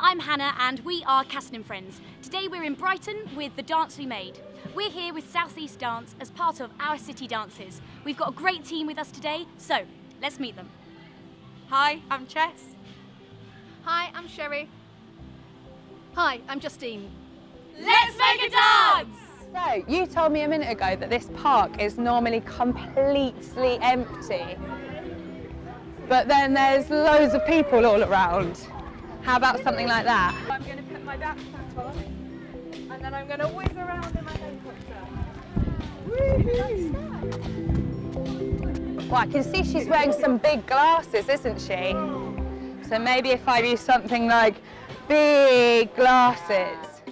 I'm Hannah and we are Caston and Friends. Today we're in Brighton with The Dance We Made. We're here with Southeast Dance as part of Our City Dances. We've got a great team with us today, so let's meet them. Hi, I'm Chess. Hi, I'm Sherry. Hi, I'm Justine. Let's make a dance! So, you told me a minute ago that this park is normally completely empty. But then there's loads of people all around. How about something like that? I'm going to put my backpack on and then I'm going to whiz around in my helicopter. Well, I can see she's wearing some big glasses, isn't she? So maybe if I do something like big glasses.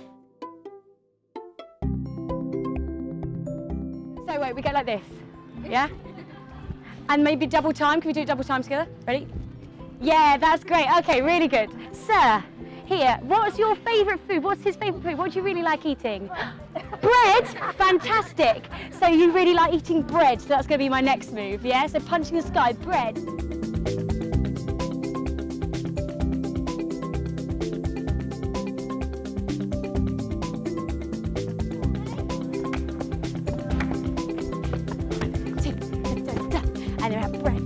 So wait, we go like this, yeah? And maybe double time, can we do double time together? Ready? Yeah, that's great, okay, really good. Sir, here, what's your favourite food? What's his favourite food? What do you really like eating? bread? Fantastic. So you really like eating bread, so that's going to be my next move, yeah? So punching the sky, bread. And then we have bread.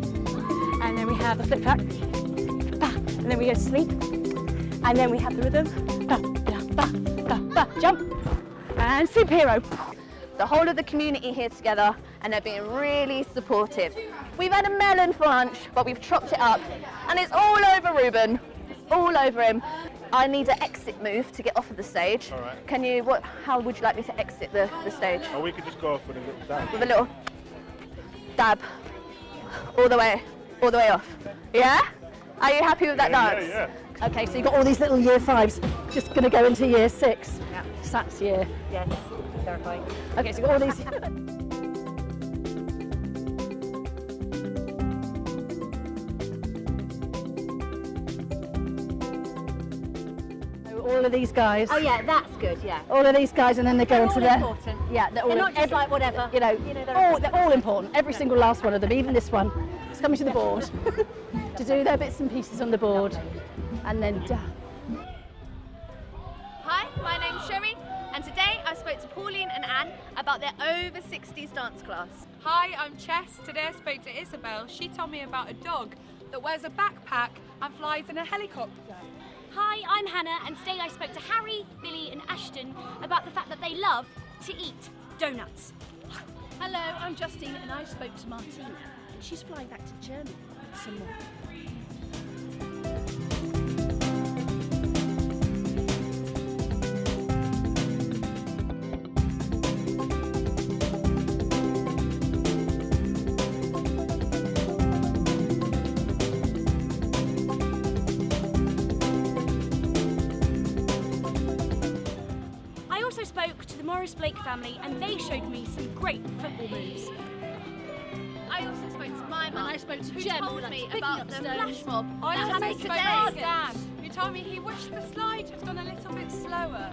And then we have the flip flap. And then we go to sleep. And then we have the rhythm. Ba, ba, ba, ba, ba, jump. And superhero. The whole of the community here together and they're being really supportive. We've had a melon for lunch, but we've chopped it up and it's all over Ruben. It's all over him. I need an exit move to get off of the stage. All right. Can you, what, how would you like me to exit the, the stage? Or we could just go off with a little dab. With a little dab. All the way, all the way off. Yeah? Are you happy with that Yeah, dance? yeah, yeah. Okay, so you've got all these little year fives just going to go into year six. Yeah. Sats year. Yes. Terrifying. Okay, so you've got all these. All of these guys. Oh yeah, that's good, yeah. All of these guys, and then they go into their. important. Yeah, they're all They're not just every- like whatever. You know, You know, they're all, they're all important. Every single last one of them, even this one, is coming to the board to do their bits and pieces on the board, and then. da- Hi, my name's Sherry, and today I spoke to Pauline and Anne about their over 60s dance class. Hi, I'm Chess. Today I spoke to Isabel. She told me about a dog that wears a backpack and flies in a helicopter. Hi, I'm Hannah and today I spoke to Harry, Billy and Ashton about the fact that they love to eat donuts. Hello, I'm Justine and I spoke to Martina and she's flying back to Germany some more. I also spoke to the Morris Blake family and they showed me some great football moves. I also spoke to my mum, I spoke to who Jem, who told me picking about up the stones. flash mob I that also happened spoke to today. Dan, who told me he wished the slide had gone a little bit slower.